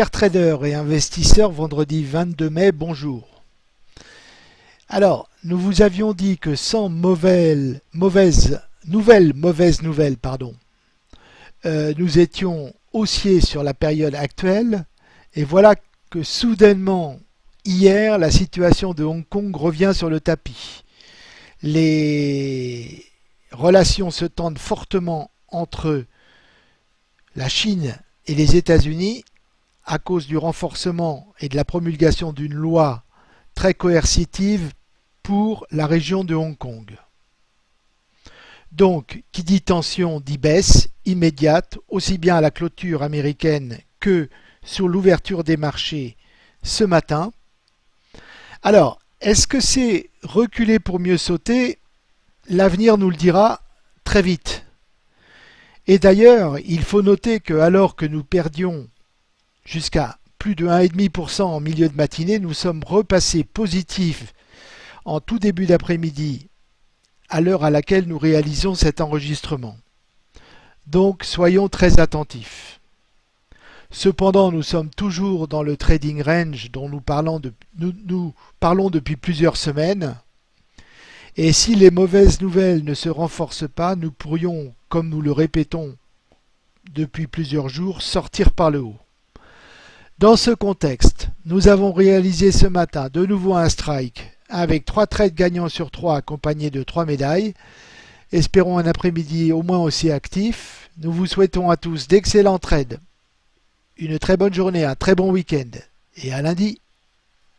Chers traders et investisseurs, vendredi 22 mai, bonjour. Alors, nous vous avions dit que sans mauvaise, mauvaise nouvelle, mauvaise nouvelle, pardon, euh, nous étions haussiers sur la période actuelle, et voilà que soudainement, hier, la situation de Hong Kong revient sur le tapis. Les relations se tendent fortement entre la Chine et les États-Unis à cause du renforcement et de la promulgation d'une loi très coercitive pour la région de Hong Kong. Donc, qui dit tension dit baisse immédiate, aussi bien à la clôture américaine que sur l'ouverture des marchés ce matin. Alors, est-ce que c'est reculer pour mieux sauter? L'avenir nous le dira très vite. Et d'ailleurs, il faut noter que alors que nous perdions jusqu'à plus de 1,5% en milieu de matinée, nous sommes repassés positifs en tout début d'après-midi à l'heure à laquelle nous réalisons cet enregistrement. Donc soyons très attentifs. Cependant, nous sommes toujours dans le trading range dont nous parlons, nous, nous parlons depuis plusieurs semaines. Et si les mauvaises nouvelles ne se renforcent pas, nous pourrions, comme nous le répétons depuis plusieurs jours, sortir par le haut. Dans ce contexte, nous avons réalisé ce matin de nouveau un strike avec trois trades gagnants sur trois accompagnés de trois médailles. Espérons un après-midi au moins aussi actif. Nous vous souhaitons à tous d'excellents trades, une très bonne journée, un très bon week-end et à lundi.